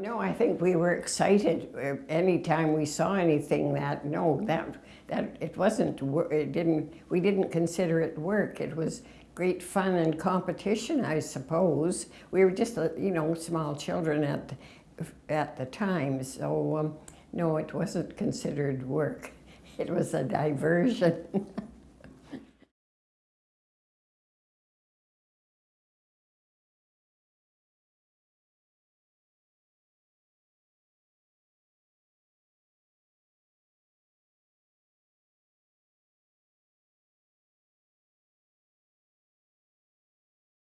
No, I think we were excited any anytime we saw anything that, no, that, that, it wasn't, it didn't, we didn't consider it work. It was great fun and competition, I suppose. We were just, uh, you know, small children at, at the time, so, um, no, it wasn't considered work. It was a diversion.